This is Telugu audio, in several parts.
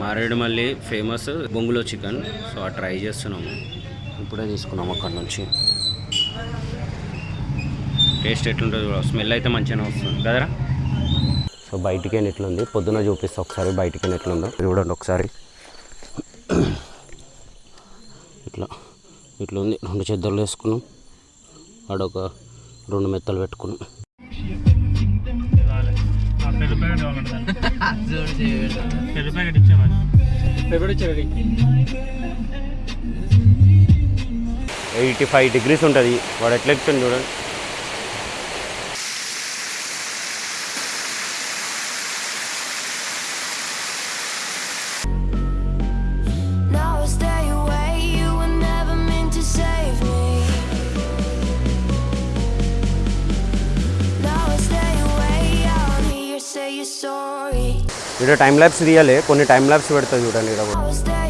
మారేడుమల్లి ఫేమస్ బొంగులో చికెన్. సో ఆ ట్రై చేస్తున్నాము. ఇప్పుడే తీసుకున్నాము అక్కడ నుంచి. టేస్ట్ ఎట్లుంటుందో స్మెల్ అయితే మంచిగానే వస్తుంది. కదరా సో బయటికి ఎట్లుంది? పొద్దున చూపిస్తా ఒకసారి బయటికి ఎట్లుందో. చూడండి ఒకసారి. ఇట్లా ఇట్లా ఉంది రెండు చెద్దర్లు వేసుకున్నాం. ఆడొక రెండు మెత్తలు పెట్టుకున్నాం. పెరుగు ప్యాకెట్ కావాలంటే పెరుగు ఎయిటీ ఫైవ్ డిగ్రీస్ ఉంటుంది. వాడు ఎట్లా ఎక్కుతుంది చూడండి ఇక్కడ టైం ల్యాబ్స్ తీయాలి. కొన్ని టైం ల్యాబ్స్ పెడతా చూడండి ఇక్కడ కూడా.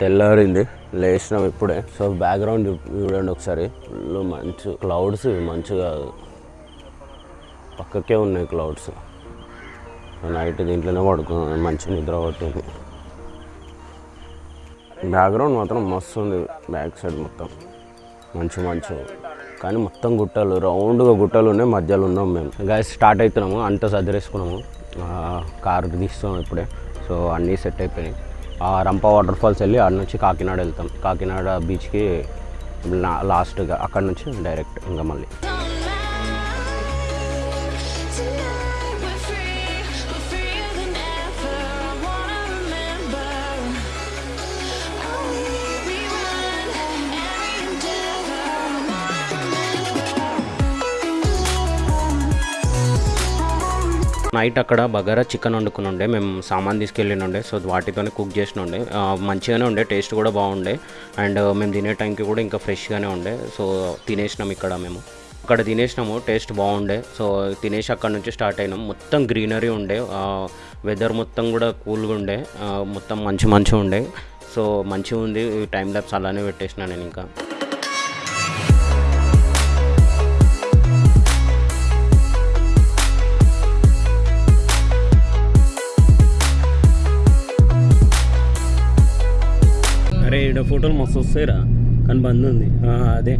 తెల్లారింది లేచినాం ఇప్పుడే. సో బ్యాక్గ్రౌండ్ చూడండి ఒకసారి. ఫుల్ మంచు క్లౌడ్స్ మంచిగా పక్కకే ఉన్నాయి క్లౌడ్స్ నైట్ దీంట్లోనే పడుకున్నాను మంచి నిద్ర పట్టింది. బ్యాక్గ్రౌండ్ మాత్రం మస్తు ఉంది బ్యాక్ సైడ్ మొత్తం. మంచి మంచు. కానీ మొత్తం గుట్టలు రౌండ్గా గుట్టలు ఉన్నాయి మధ్యలో ఉన్నాం మేము. గాయస్ స్టార్ట్ అవుతున్నాము అంతా సదిరేసుకున్నాము. కారు తీస్తున్నాం ఇప్పుడే. సో అన్నీ సెట్ అయిపోయినాయి. రంప వాటర్ ఫాల్స్ వెళ్ళి ఆడ నుంచి కాకినాడ వెళ్తాం. కాకినాడ బీచ్కి లాస్ట్గా అక్కడ నుంచి డైరెక్ట్ ఇంకా మళ్ళీ. నైట్ అక్కడ బగారా చికెన్ వండుకుని ఉండే మేము సామాన్ తీసుకెళ్ళిన ఉండే సో వాటితోనే కుక్ చేసిన ఉండే మంచిగానే ఉండే. టేస్ట్ కూడా బాగుండే. అండ్ మేము తినే టైంకి కూడా ఇంకా ఫ్రెష్గానే ఉండే. సో తినేసినాం ఇక్కడ మేము. అక్కడ తినేసినాము. టేస్ట్ బాగుండే. సో తినేసి అక్కడ నుంచి స్టార్ట్ అయినాం. మొత్తం గ్రీనరీ ఉండే. వెదర్ మొత్తం కూడా కూల్గా ఉండే. మొత్తం మంచి మంచిగా ఉండే. సో మంచిగా ఉంది. టైం ల్యాబ్స్ అలానే పెట్టేసిన నేను ఇంకా. ఈడ ఫోటోలు మస్తు వస్తాయిరా. కానీ బంద్ ఉంది. ఆ, అదే.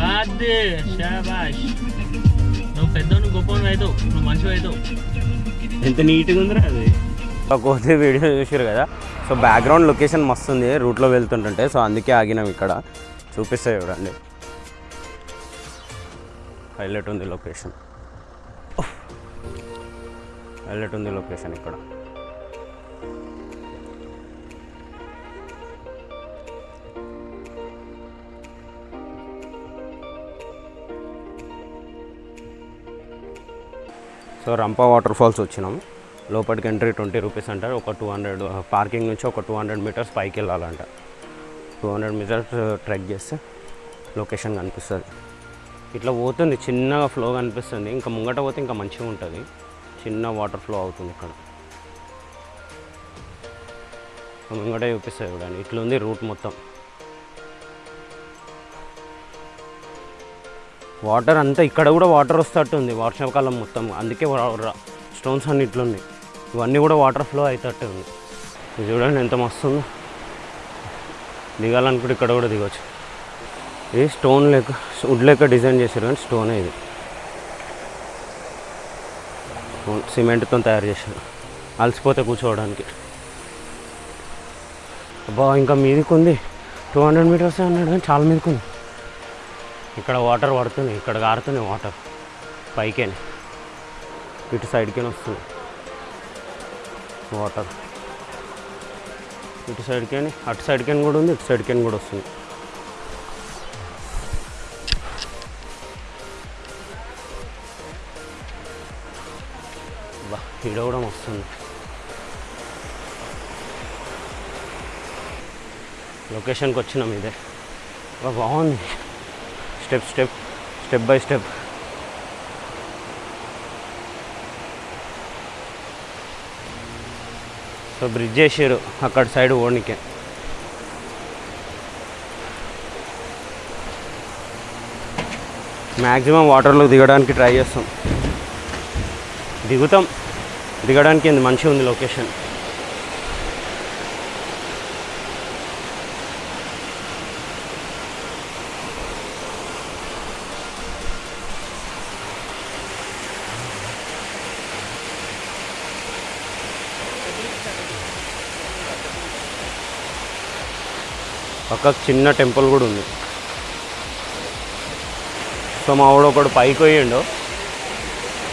అదే షాబాష్ నువ్వు పెద్దోని గొప్పని అవుతావు. నువ్వు మంచిగా అవుతావు. ఎంత నీట్గా ఉందిరా అది? వీడియో చూసారు కదా? సో బ్యాక్గ్రౌండ్ లొకేషన్ మస్తు ఉంది. రూట్లో వెళ్తుంటుంటే సో అందుకే ఆగినాం ఇక్కడ. చూపిస్తే చూడండి. హైలైట్ ఉంది లొకేషన్ హైలైట్ ఉంది లొకేషన్ ఇక్కడ. సో రంపా వాటర్ ఫాల్స్ వచ్చినాము లోపలికి ఎంట్రీ ట్వంటీ రూపీస్ అంటారు ఒక టూ హండ్రెడ్ పార్కింగ్ నుంచి ఒక టూ హండ్రెడ్ మీటర్స్ పైకి వెళ్ళాలంట. టూ హండ్రెడ్ మీటర్స్ ట్రెక్ చేస్తే లొకేషన్ కనిపిస్తుంది. ఇట్లా పోతుంది చిన్నగా ఫ్లో కనిపిస్తుంది. ఇంకా ముంగట పోతే ఇంకా మంచిగా ఉంటుంది. చిన్న వాటర్ ఫ్లో అవుతుంది ఇక్కడ. ముంగట చూపిస్తుంది చూడండి. ఇట్లా ఉంది రూట్ మొత్తం. వాటర్ అంతా ఇక్కడ కూడా వాటర్ వస్తట్టుంది వర్షాకాలం మొత్తం. అందుకే స్టోన్స్ అన్ని ఇట్లున్నాయి. ఇవన్నీ కూడా వాటర్ ఫ్లో అవుతట్టు ఉంది ఇది చూడండి ఎంత మస్తుందో. దిగాలనుకుంటే ఇక్కడ కూడా దిగవచ్చు ఇది స్టోన్ లెక్క వుడ్ లెక్క డిజైన్ చేశారు కానీ స్టోనే ఇది. సిమెంట్తో తయారు చేశారు. అలసిపోతే కూర్చోవడానికి. అబ్బా ఇంకా మీదికి ఉంది టూ హండ్రెడ్ మీటర్స్ అన్నాడు కానీ చాలా మీదకి ఉంది ఇక్కడ వాటర్ పడుతున్నాయి ఇక్కడ కారుతున్నాయి వాటర్. పైకేనే. ఇటు సైడ్కేనే వస్తుంది. వాటర్. ఇటు సైడ్కేని అటు సైడ్కేని కూడా ఉంది ఇటు సైడ్కేని కూడా వస్తుంది. బా ఈడ కూడా వస్తుంది లొకేషన్కి వచ్చినాం ఇదే బాగుంది. Step step step by step. So bridge చేసారు అక్కడ సైడ్ ఓడికే. మ్యాక్సిమం వాటర్లో దిగడానికి ట్రై చేస్తాం. దిగుతాం. దిగడానికి ఏంది మంచిగా ఉంది లొకేషన్. పక్కకు చిన్న టెంపుల్ కూడా ఉంది. సో మా వాడు ఒకడు పైకి పోయిండు.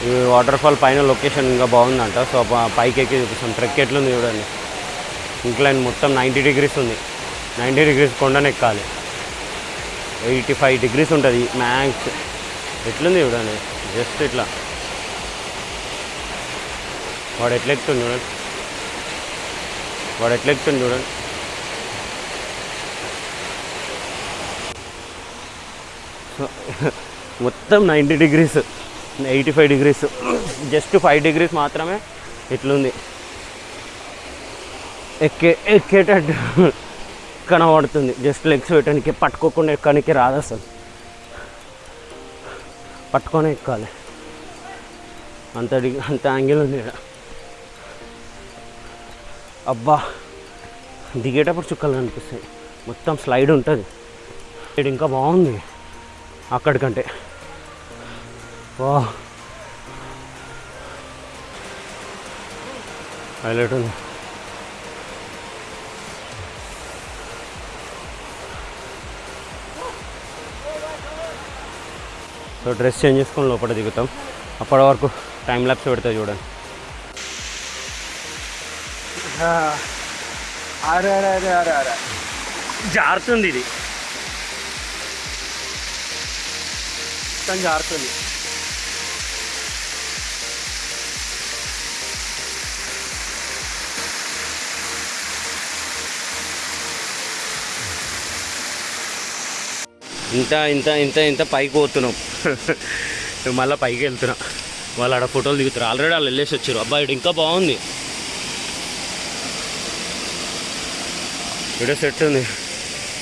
ఈ వాటర్ ఫాల్ పైన లొకేషన్ ఇంకా బాగుందంట. సో పైకి ఎక్కి చూపిస్తాం. ట్రెక్ ఎట్లుంది చూడండి. ఇంక్లైన్ మొత్తం నైంటీ డిగ్రీస్ ఉంది. నైంటీ డిగ్రీస్ కొండను ఎక్కాలి. ఎయిటీ ఫైవ్ డిగ్రీస్ ఉంటుంది. మ్యాక్స్ ఎట్లుంది చూడండి. జస్ట్ ఇట్లా. వాడు ఎట్లా చూడండి. వాడు ఎట్లా చూడండి. మొత్తం. Ninety degrees eighty five degrees. Just five degrees మాత్రమే ఇట్లుంది. ఎక్కే ఎక్కేటట్టు కనబడుతుంది. జస్ట్ లెగ్స్ పెట్టడానికి పట్టుకోకుండా ఎక్కడానికి రాదు అసలు. పట్టుకొని ఎక్కాలి. అంత డిగ్రీ అంత యాంగిల్ ఉంది ఇక్కడ అబ్బా దిగేటప్పుడు చుక్కలు కనిపిస్తాయి. మొత్తం స్లైడ్ ఉంటుంది. ఇది ఇంకా బాగుంది. అక్కడికంటే. వా హైలైట్ ఉంది. సో డ్రెస్ చేంజ్ చేసుకొని లోపల దిగుతాం. అప్పటి వరకు టైం ల్యాప్స్ పెడతా చూడండి. అరే అరే అరే అరే అరే. జారుతుంది ఇది. మొత్తం జారుతుంది ఇంత ఇంత ఇంత ఇంత పైకి పోతున్నాం. మళ్ళీ పైకి వెళ్తున్నాం. వాళ్ళు ఆడ ఫోటోలు దిగుతారు ఆల్రెడీ వాళ్ళు వెళ్ళేసి వచ్చారు. అబ్బాయి ఈడ ఇంకా బాగుంది. ఇక్కడ సెట్ ఉంది.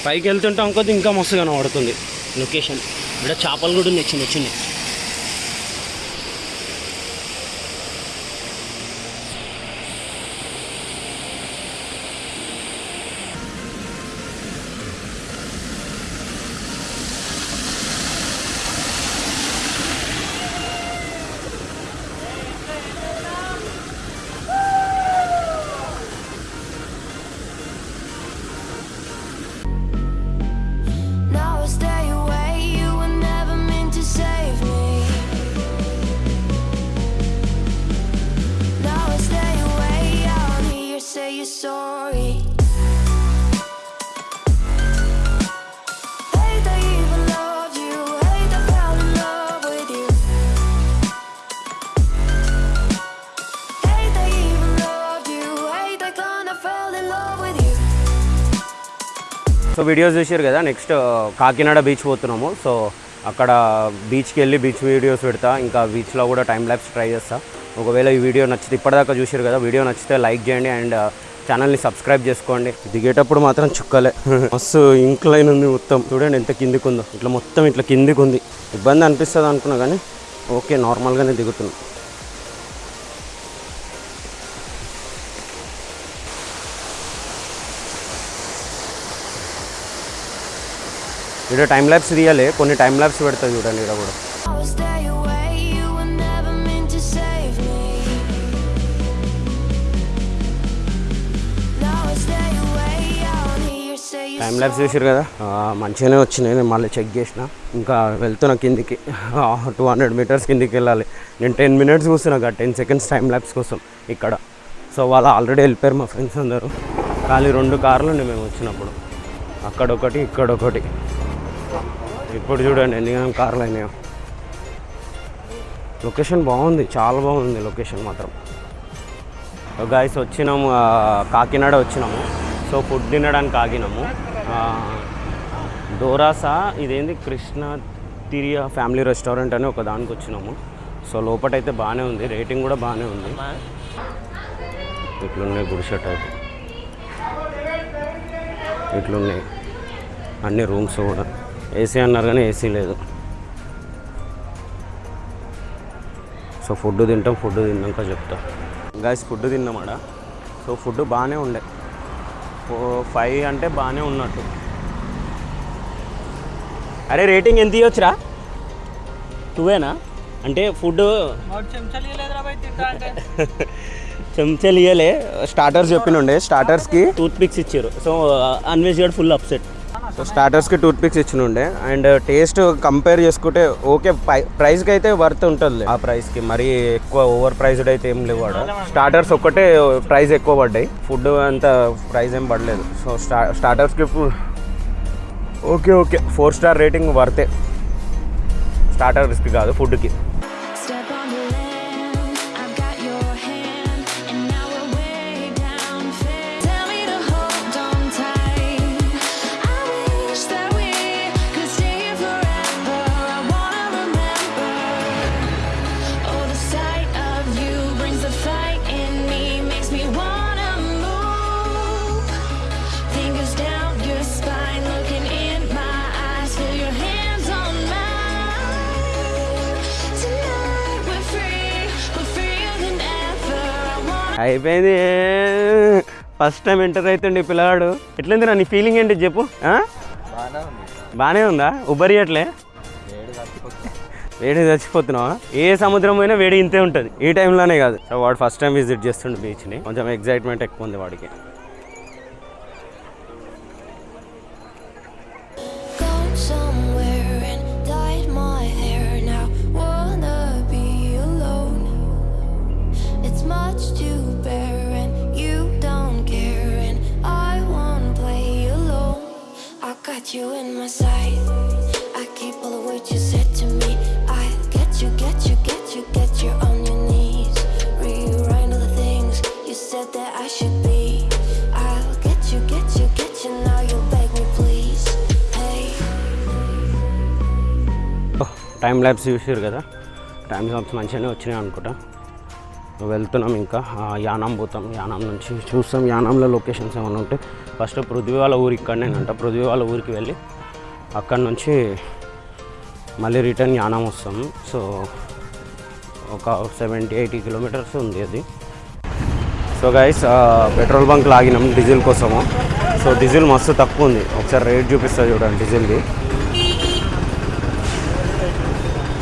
పైకి వెళ్తుంటే ఇంకొద్ది ఇంకా మస్తు కనబడుతుంది. లొకేషన్ ఇక్కడ చేపలు కూడా ఉన్నాయి చిన్న చిన్నవి. సో వీడియోస్ చూసారు కదా నెక్స్ట్ uh, కాకినాడ బీచ్ పోతున్నాము. సో అక్కడ బీచ్కి వెళ్ళి బీచ్ వీడియోస్ పెడతా ఇంకా బీచ్లో కూడా టైం ల్యాబ్స్ ట్రై చేస్తా. ఒకవేళ ఈ వీడియో నచ్చితే ఇప్పటిదాకా చూసారు కదా వీడియో నచ్చితే లైక్ చేయండి. అండ్ ఛానల్ని సబ్స్క్రైబ్ చేసుకోండి. దిగేటప్పుడు మాత్రం చుక్కలే. మస్తు ఇంక్లైన్ ఉంది మొత్తం. చూడండి ఎంత కిందికి ఉందో. ఇట్లా మొత్తం ఇట్లా కిందికి ఉంది. ఇబ్బంది అనిపిస్తుంది అనుకున్నా కానీ ఓకే నార్మల్గానే దిగుతున్నాం. ఇక్కడ టైం ల్యాబ్స్ తీయాలి. కొన్ని టైం ల్యాబ్స్ పెడతా చూడండి ఇక్కడ కూడా. టైం ల్యాబ్స్ చూసారు కదా? మంచిగానే వచ్చినాయి. నేను మళ్ళీ చెక్ చేసిన. ఇంకా వెళ్తున్నా కిందికి టూ హండ్రెడ్ మీటర్స్ కిందికి వెళ్ళాలి. నేను టెన్ మినిట్స్ కూర్చున్నా టెన్ సెకండ్స్ టైం ల్యాబ్స్ కోసం ఇక్కడ. సో వాళ్ళు ఆల్రెడీ వెళ్ళిపోయారు మా ఫ్రెండ్స్ అందరూ. ఖాళీ రెండు కార్లు ఉండే మేము వచ్చినప్పుడు. అక్కడొకటి ఇక్కడొకటి. ఇప్పుడు చూడండి ఎన్ని కార్లు అయినాయో. లొకేషన్ బాగుంది. చాలా బాగుంది లొకేషన్ మాత్రం. గాయస్ వచ్చినాము కాకినాడ వచ్చినాము. సో ఫుడ్ తినడానికి ఆగినాము. డోరాసా ఇదేంది కృష్ణ తిరియా ఫ్యామిలీ రెస్టారెంట్ అని ఒక దానికి వచ్చినాము. సో లోపటైతే బాగానే ఉంది రేటింగ్ కూడా బాగానే ఉంది. ఇట్లున్నాయి గుడిసె టైప్ ఇట్లున్నాయి. అన్ని రూమ్స్ కూడా. ఏసీ అన్నారు కానీ ఏసీ లేదు. సో ఫుడ్ తింటాం ఫుడ్ తిన్నాక చెప్తా. గాయస్ ఫుడ్ తిన్నామాడ సో ఫుడ్ బాగానే ఉండే. ఫైవ్ అంటే బాగానే ఉన్నట్టు. అరే రేటింగ్ ఎంత ఇవ్వచ్చురా టూవేనా అంటే ఫుడ్ చెంచాలు ఇయ్యలే. స్టార్టర్స్ చెప్పినుండే స్టార్టర్స్కి టూత్ పిక్స్ ఇచ్చారు. సో అన్వేజ్ గడ్ ఫుల్ అప్సెట్. సో స్టార్టర్స్కి టూత్ పిక్స్ ఇచ్చినుండే. అండ్ టేస్ట్ కంపేర్ చేసుకుంటే ఓకే ప్రైస్కి అయితే వర్త్ ఉంటుంది ఆ ప్రైస్కి మరీ ఎక్కువ ఓవర్ ప్రైస్డ్ అయితే ఏం లేవు ఆడ. స్టార్టర్స్ ఒక్కటే uh, ప్రైస్ ఎక్కువ పడ్డాయి. ఫుడ్ అంత ప్రైస్ ఏం పడలేదు. సో స్టా స్టార్టర్స్కి okay okay four star rating వర్తే స్టార్టర్స్కి కాదు ఫుడ్కి అయిపోయింది. ఫస్ట్ టైం ఎంటర్ అవుతుండే పిల్లగాడు. ఎట్లుంది నీ ఫీలింగ్ ఏంటి చెప్పు? బాగానే ఉందా. ఉబ్బరియట్లే వేడి చచ్చిపోతున్నావా? ఏ సముద్రం పోయినా వేడి ఇంతే ఉంటుంది. ఈ టైంలోనే కాదు. వాడు ఫస్ట్ టైం విజిట్ చేస్తుండే బీచ్ని కొంచెం ఎగ్జైట్మెంట్ ఎక్కువ ఉంది వాడికి. టైం ల్యాబ్స్ చూసారు కదా? టైం ల్యాబ్స్ మంచిగానే వచ్చినాయి అనుకుంటా. వెళ్తున్నాం ఇంకా. యానాం పోతాం. యానాం నుంచి చూస్తాం. యానాంలో లొకేషన్స్ ఏమైనా ఉంటే. ఫస్ట్ పృథ్వీ వాళ్ళ ఊరు ఇక్కడనేనంట. పృథ్వీ వాళ్ళ ఊరికి వెళ్ళి అక్కడ నుంచి మళ్ళీ రిటర్న్ యానాం వస్తాం. సో ఒక సెవెంటీ ఎయిటీ కిలోమీటర్స్ ఉంది అది. సో గైస్ పెట్రోల్ బంక్ లాగినాం డీజిల్ కోసము. సో డీజిల్ మస్తు తక్కువ ఉంది. ఒకసారి రేట్ చూపిస్తా చూడండి డీజిల్ది.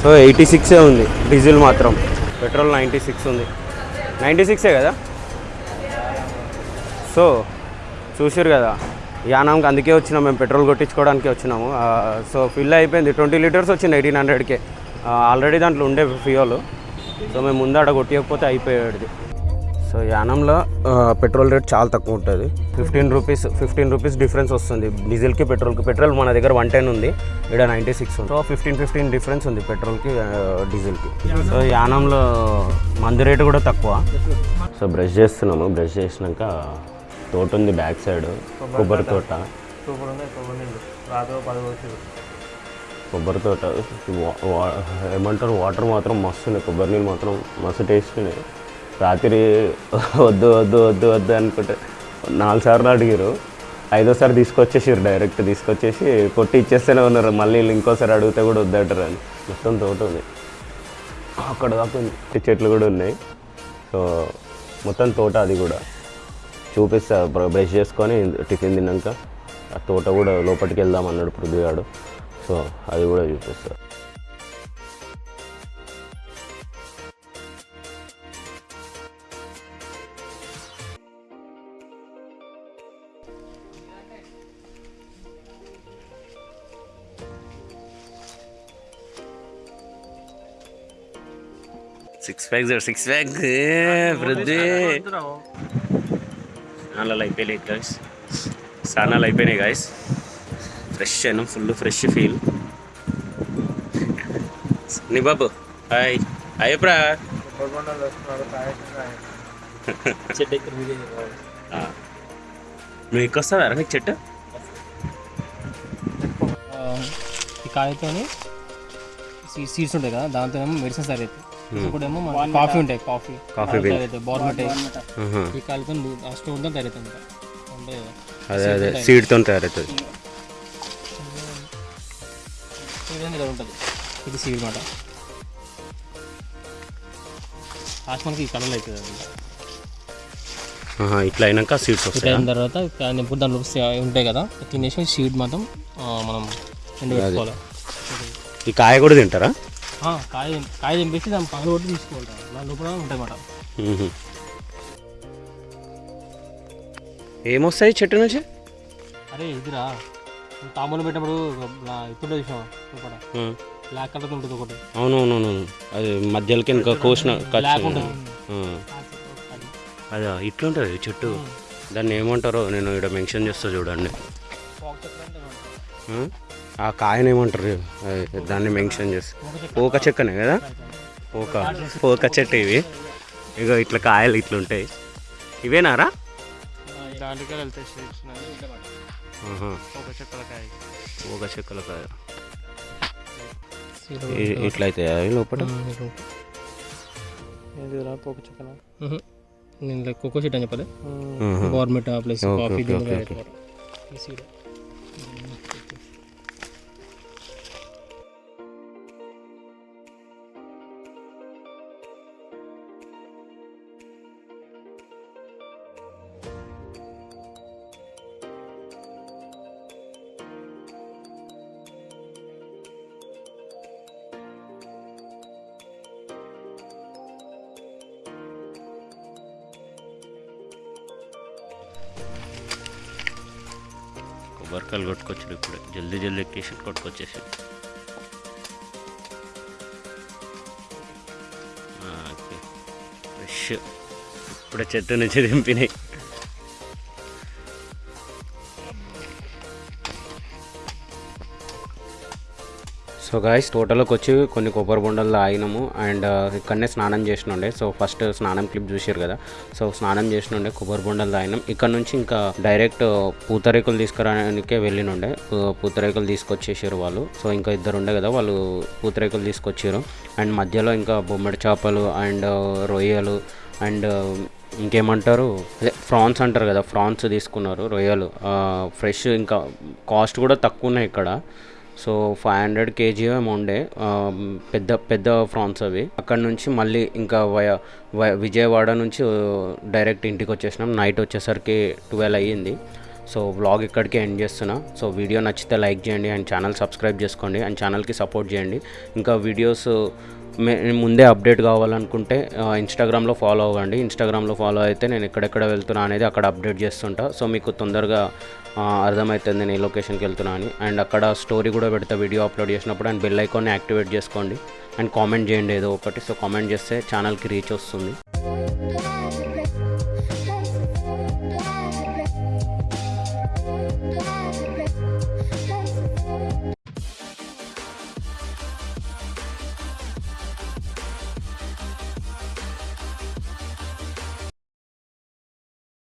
సో ఎయిటీ సిక్సే ఉంది డీజిల్ మాత్రం. పెట్రోల్ నైంటీ సిక్స్ ఉంది. నైంటీ సిక్సే కదా? సో చూసారు కదా యానాంకి అందుకే వచ్చినాం మేము పెట్రోల్ కొట్టించుకోవడానికి వచ్చినాము. సో ఫిల్ అయిపోయింది. ట్వంటీ లీటర్స్ వచ్చింది ఎయిటీన్ హండ్రెడ్కే. ఆల్రెడీ దాంట్లో ఉండే ఫ్యూయల్. సో మేము ముందు అక్కడ కొట్టియకపోతే అయిపోయాడు సో యానంలో పెట్రోల్ రేట్ చాలా తక్కువ ఉంటుంది. Fifteen rupees fifteen rupees difference వస్తుంది. డీజిల్కి పెట్రోల్కి పెట్రోల్ మన దగ్గర వన్ టెన్ ఉంది ఇక్కడ నైంటీ సిక్స్ ఉంది. సో ఫిఫ్టీన్ ఫిఫ్టీన్ డిఫరెన్స్ ఉంది పెట్రోల్కి డీజిల్కి. సో యానంలో మందు రేటు కూడా తక్కువ. సో బ్రష్ చేస్తున్నాము. బ్రష్ చేసినాక తోట ఉంది బ్యాక్ సైడ్ కొబ్బరి తోట. కొబ్బరి తోట. ఏమంటారు? వాటర్ మాత్రం మస్తు ఉన్నాయి. కొబ్బరి నీళ్ళు మాత్రం మస్తు టేస్ట్ ఉన్నాయి రాత్రి వద్దు వద్దు వద్దు వద్దు అనుకుంటే నాలుగు సార్లు అడిగారు ఐదోసారి తీసుకొచ్చేసారు డైరెక్ట్ తీసుకొచ్చేసి కొట్టి ఇచ్చేస్తేనే ఉన్నారు. మళ్ళీ వీళ్ళు ఇంకోసారి అడిగితే కూడా వద్దంటారు అని. మొత్తం తోట ఉంది. అక్కడ దాకా చెట్లు కూడా ఉన్నాయి. సో మొత్తం తోట అది కూడా. చూపిస్తా బ్రష్ చేసుకొని టిఫిన్ తిన్నాక ఆ తోట కూడా లోపలికి వెళ్దాం అన్నాడు పృథ్వీగాడు సో అది కూడా చూపిస్తా. సిక్స్ ప్యాక్ చూడు సిక్స్ ప్యాక్. వృద్ధి. స్నానాలు అయిపోయినాయి గాయస్ స్నానాలు అయిపోయినాయి గాయస్ ఫ్రెష్ అయినా ఫుల్ ఫ్రెష్ ఫీల్ నీ బాబు హాయ్. అయ్యప్రా కొబ్బరి వస్తున్నారు కాయ చెట్టు నువ్వు ఎక్కొస్తావా నీకు చెట్టు కాయతోని సీడ్స్ ఉంటాయి కదా దాంతో ఏమో మెడిసిన్స్ తయారవుతాయి. ఇంకోటేమో మన కాఫీ ఉంటాయి కాఫీ. కాఫీ బోర్మట్. ఆహా. ఈ కాయలతో ఆ స్టోన్తో తయారవుతుంది ఉంటాయి కదా అదే అదే సీడ్తో తయారవుతుంది ఉంటుంది ఇది సీడ్ మాట లాస్ట్ మనకి ఈ కలర్ అవుతుంది ఇట్లా అయినాక సీడ్స్ ఇట్లా వస్తాయి? అయిన తర్వాత ఇప్పుడు దాంట్లో ఉంటాయి కదా తినేసి సీడ్ మాత్రం మనం ఎండు పెట్టుకోవాలి. ఈ కాయ కూడా తింటారా? కాయ కాయ తెంపేసి దాని పగలు కొట్టి తీసుకోవాలి దాని లోపల. ఏమొస్తాయి చెట్టు నుంచి? అరే ఇదిరా. తాంబూలం పెట్టినప్పుడు ఇప్పుడు లోపల. బ్లాక్ కలర్ ఉంటుంది ఒకటి. అవునవునవును. అది మధ్యలోకి ఇంకా కోసిన అదే ఇట్లుంటుంది చెట్టు. దాన్ని ఏమంటారో నేను ఇక్కడ మెన్షన్ చేస్తా చూడండి. ఆ? కాయని ఏమంటారు? దాన్ని మెన్షన్ చేస్తా పోక చెక్కనే కదా? పోక. పోక చెట్టు ఇవి. ఇక ఇట్లా కాయలు ఇవేనారా. ఒక చెక్కల కాయ. పోక చెక్కల కాయ ఇ- ఇట్లా అవుతాయి అవి లోపల ఏదిరా పోక చెక్కన నేను కోకో సీట్ అని చెప్పాలి. గవర్నమెంట్ ప్లస్ కాఫీ వర్కలు కొట్టుకొచ్చాడు ఇప్పుడు. జల్దీ జల్దీ ఎక్కేసి కొట్టుకొచ్చేసి ఫ్రెష్. ఇప్పుడే చెట్టు నుంచి దింపినాయి. సో గాయస్ తోటలోకి వచ్చి కొన్ని కొబ్బరి బొండలు ఆగినాము అండ్ uh, ఇక్కడనే స్నానం చేసినుండే. సో ఫస్ట్ స్నానం క్లిప్ చూసారు కదా. సో స్నానం చేసినుండే కొబ్బరి బొండలు తాగినాం. ఇక్కడ నుంచి ఇంకా డైరెక్ట్ uh, పూతరేకులు తీసుకురానికే వెళ్ళినుండే. పూతరేకులు తీసుకొచ్చేసారు వాళ్ళు. సో ఇంకా ఇద్దరు ఉండే కదా వాళ్ళు పూతరేకులు తీసుకొచ్చారు అండ్ మధ్యలో ఇంకా బొమ్మడి చేపలు అండ్ uh, రొయ్యలు అండ్ ఇంకేమంటారు? అదే ఫ్రాన్స్ అంటారు కదా ఫ్రాన్స్ తీసుకున్నారు రొయ్యలు. ఫ్రెష్ ఇంకా కాస్ట్ కూడా తక్కువ ఉన్నాయి ఇక్కడ. సో ఫైవ్ హండ్రెడ్ కేజీ ఏమో ఉండే పెద్ద పెద్ద ఫ్రాన్స్ అవి. అక్కడ నుంచి మళ్ళీ ఇంకా వయ విజయవాడ నుంచి డైరెక్ట్ ఇంటికి వచ్చేసినాం. నైట్ వచ్చేసరికి ట్వెల్వ్ అయ్యింది. సో వ్లాగ్ ఇక్కడికి ఎండ్ చేస్తున్నా. సో వీడియో నచ్చితే లైక్ చేయండి అండ్ ఛానల్ సబ్స్క్రైబ్ చేసుకోండి అండ్ ఛానల్కి సపోర్ట్ చేయండి. ఇంకా వీడియోస్ ముందే అప్డేట్ కావాలనుకుంటే ఇన్స్టాగ్రామ్లో ఫాలో అవ్వండి. ఇన్స్టాగ్రామ్లో ఫాలో అయితే నేను ఎక్కడెక్కడ వెళ్తున్నా అనేది అక్కడ అప్డేట్ చేస్తుంటా. సో మీకు తొందరగా అర్థమవుతుంది నేను ఏ లొకేషన్కి వెళ్తున్నా అని. అండ్ అక్కడ స్టోరీ కూడా పెడతా వీడియో అప్లోడ్ చేసినప్పుడు అండ్ బెల్ ఐకాన్ని యాక్టివేట్ చేసుకోండి. అండ్ కామెంట్ చేయండి ఏదో ఒకటి. సో కామెంట్ చేస్తే ఛానల్కి రీచ్ వస్తుంది.